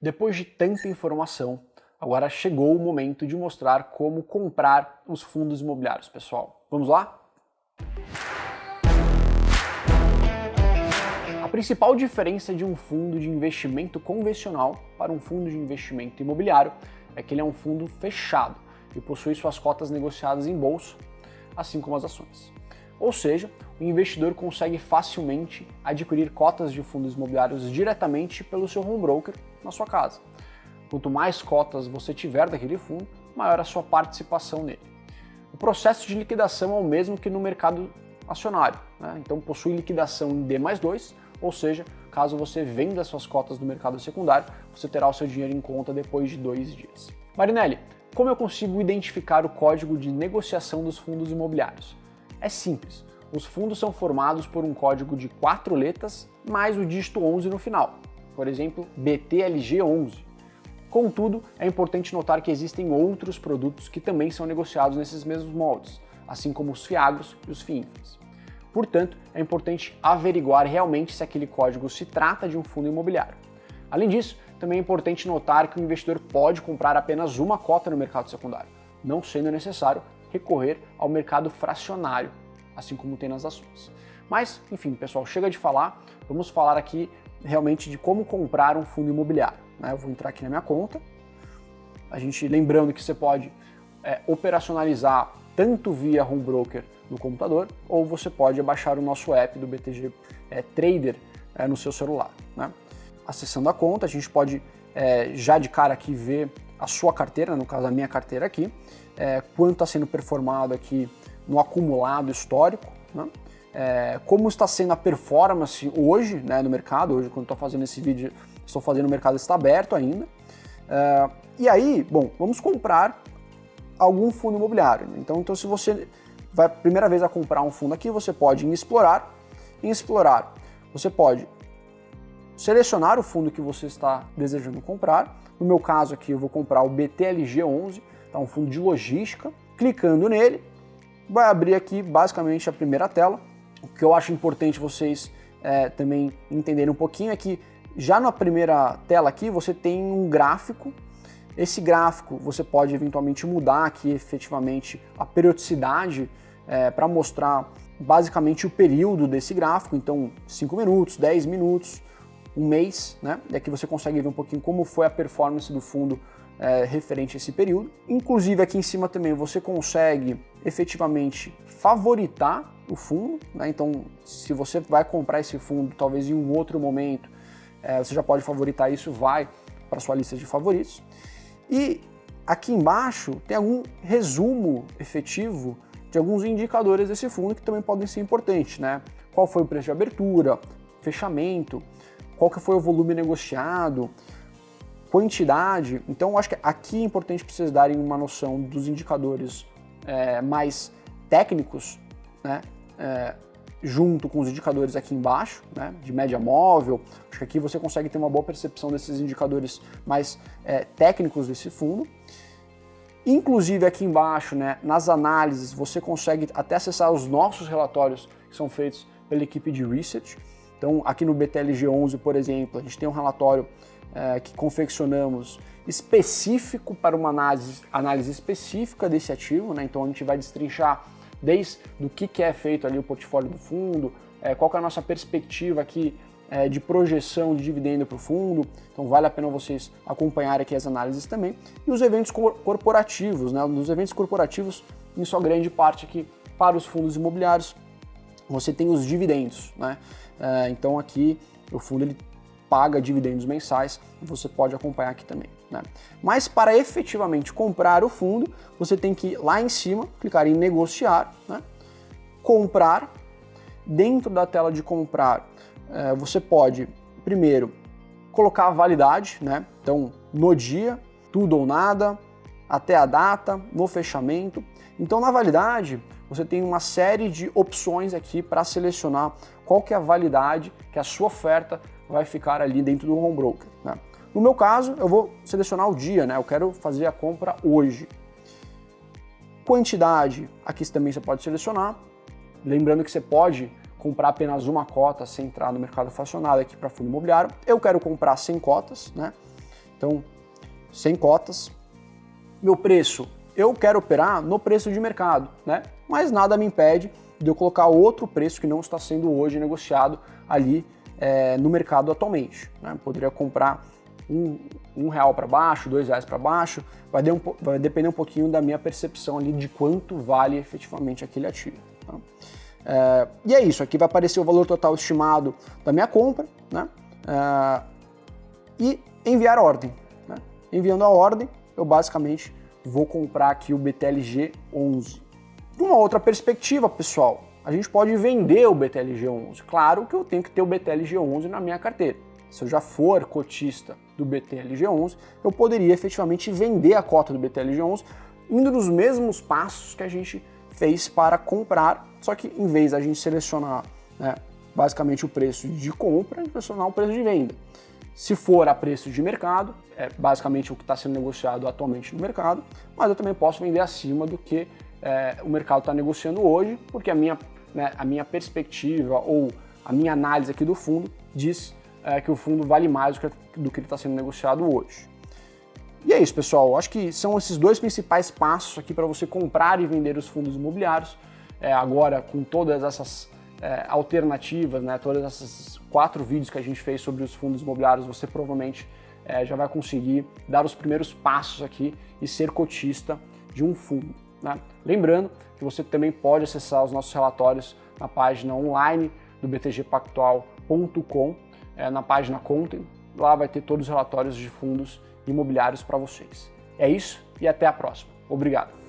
Depois de tanta informação, agora chegou o momento de mostrar como comprar os fundos imobiliários, pessoal. Vamos lá? A principal diferença de um fundo de investimento convencional para um fundo de investimento imobiliário é que ele é um fundo fechado e possui suas cotas negociadas em bolsa, assim como as ações. Ou seja, o investidor consegue facilmente adquirir cotas de fundos imobiliários diretamente pelo seu home broker na sua casa. Quanto mais cotas você tiver daquele fundo, maior a sua participação nele. O processo de liquidação é o mesmo que no mercado acionário, né? então possui liquidação em D mais 2, ou seja, caso você venda suas cotas no mercado secundário, você terá o seu dinheiro em conta depois de dois dias. Marinelli, como eu consigo identificar o código de negociação dos fundos imobiliários? É simples, os fundos são formados por um código de quatro letras mais o dígito 11 no final, por exemplo, BTLG11. Contudo, é importante notar que existem outros produtos que também são negociados nesses mesmos moldes, assim como os FIAGROS e os FIINFRAs. Portanto, é importante averiguar realmente se aquele código se trata de um fundo imobiliário. Além disso, também é importante notar que o investidor pode comprar apenas uma cota no mercado secundário, não sendo necessário recorrer ao mercado fracionário, assim como tem nas ações. Mas, enfim, pessoal, chega de falar, vamos falar aqui realmente de como comprar um fundo imobiliário. Né? Eu vou entrar aqui na minha conta, a gente lembrando que você pode é, operacionalizar tanto via home broker no computador, ou você pode baixar o nosso app do BTG é, Trader é, no seu celular. Né? Acessando a conta, a gente pode é, já de cara aqui ver a sua carteira, no caso a minha carteira aqui, é, quanto está sendo performado aqui no acumulado histórico, né? é, como está sendo a performance hoje né, no mercado, hoje quando estou fazendo esse vídeo, estou fazendo o mercado está aberto ainda. É, e aí, bom, vamos comprar algum fundo imobiliário. Então, então se você vai primeira vez a comprar um fundo aqui, você pode em explorar, em explorar, você pode selecionar o fundo que você está desejando comprar. No meu caso aqui, eu vou comprar o BTLG11, tá um fundo de logística. Clicando nele, vai abrir aqui basicamente a primeira tela. O que eu acho importante vocês é, também entenderem um pouquinho é que já na primeira tela aqui você tem um gráfico. Esse gráfico você pode eventualmente mudar aqui efetivamente a periodicidade é, para mostrar basicamente o período desse gráfico, então 5 minutos, 10 minutos, um mês, né? E aqui você consegue ver um pouquinho como foi a performance do fundo é, referente a esse período. Inclusive aqui em cima também você consegue efetivamente favoritar o fundo, né? então se você vai comprar esse fundo talvez em um outro momento, é, você já pode favoritar isso, vai para sua lista de favoritos. E aqui embaixo tem algum resumo efetivo de alguns indicadores desse fundo que também podem ser importantes, né? Qual foi o preço de abertura, fechamento, qual que foi o volume negociado, quantidade. Então, acho que aqui é importante vocês darem uma noção dos indicadores é, mais técnicos, né? É, junto com os indicadores aqui embaixo, né, de média móvel. Acho que aqui você consegue ter uma boa percepção desses indicadores mais é, técnicos desse fundo. Inclusive aqui embaixo, né, nas análises, você consegue até acessar os nossos relatórios que são feitos pela equipe de research. Então, aqui no BTLG11, por exemplo, a gente tem um relatório é, que confeccionamos específico para uma análise, análise específica desse ativo, né? então a gente vai destrinchar desde o que, que é feito ali o portfólio do fundo, é, qual é a nossa perspectiva aqui é, de projeção de dividendo para o fundo, então vale a pena vocês acompanharem aqui as análises também, e os eventos corporativos, né? nos eventos corporativos, em sua grande parte aqui para os fundos imobiliários, você tem os dividendos, né? É, então aqui o fundo ele paga dividendos mensais, você pode acompanhar aqui também. Né? Mas para efetivamente comprar o fundo, você tem que ir lá em cima, clicar em negociar, né? comprar. Dentro da tela de comprar, é, você pode, primeiro, colocar a validade, né? então no dia, tudo ou nada, até a data, no fechamento. Então na validade, você tem uma série de opções aqui para selecionar qual que é a validade que a sua oferta vai ficar ali dentro do home broker. Né? No meu caso, eu vou selecionar o dia, né? eu quero fazer a compra hoje. Quantidade, aqui também você pode selecionar. Lembrando que você pode comprar apenas uma cota sem entrar no mercado fracionado aqui para fundo imobiliário. Eu quero comprar 100 cotas, né? Então, sem cotas, meu preço, eu quero operar no preço de mercado, né? Mas nada me impede de eu colocar outro preço que não está sendo hoje negociado ali é, no mercado atualmente. Né? Poderia comprar um, um real para baixo, dois reais para baixo, vai, um, vai, depender um pouquinho da minha percepção ali de quanto vale efetivamente aquele ativo. Tá? É, e é isso, aqui vai aparecer o valor total estimado da minha compra, né? É, e enviar ordem. Né? Enviando a ordem, eu basicamente vou comprar aqui o BTLG 11. De uma outra perspectiva, pessoal, a gente pode vender o BTLG 11. Claro que eu tenho que ter o BTLG 11 na minha carteira. Se eu já for cotista do BTLG 11, eu poderia efetivamente vender a cota do BTLG 11 indo nos mesmos passos que a gente fez para comprar, só que em vez da gente selecionar né, basicamente o preço de compra, a gente selecionar o preço de venda. Se for a preço de mercado, é basicamente o que está sendo negociado atualmente no mercado, mas eu também posso vender acima do que é, o mercado está negociando hoje, porque a minha, né, a minha perspectiva ou a minha análise aqui do fundo diz é, que o fundo vale mais do que, do que ele está sendo negociado hoje. E é isso, pessoal. Acho que são esses dois principais passos aqui para você comprar e vender os fundos imobiliários. É, agora, com todas essas é, alternativas, né, todas essas quatro vídeos que a gente fez sobre os fundos imobiliários, você provavelmente é, já vai conseguir dar os primeiros passos aqui e ser cotista de um fundo. Né? Lembrando que você também pode acessar os nossos relatórios na página online do btgpactual.com, é, na página Content. Lá vai ter todos os relatórios de fundos imobiliários para vocês. É isso e até a próxima. Obrigado.